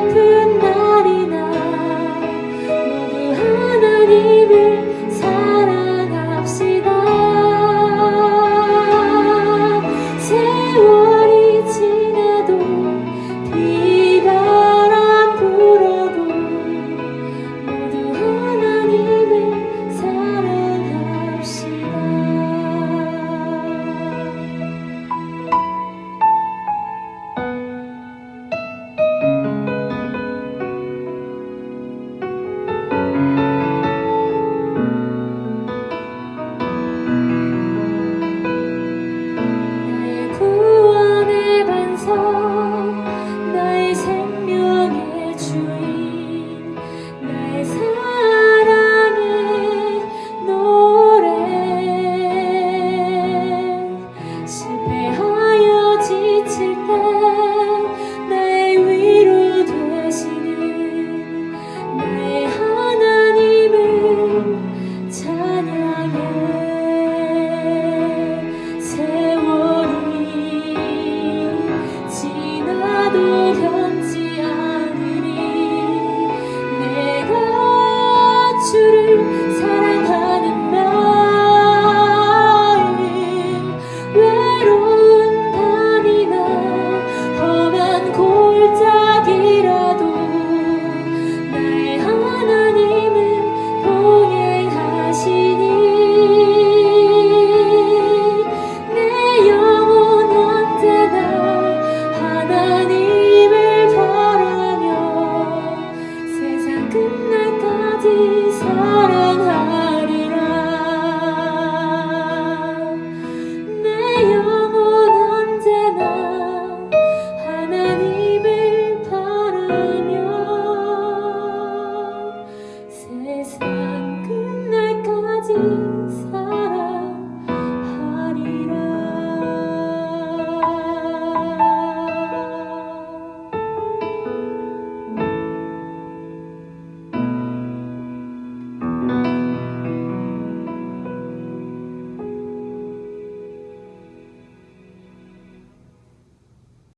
peut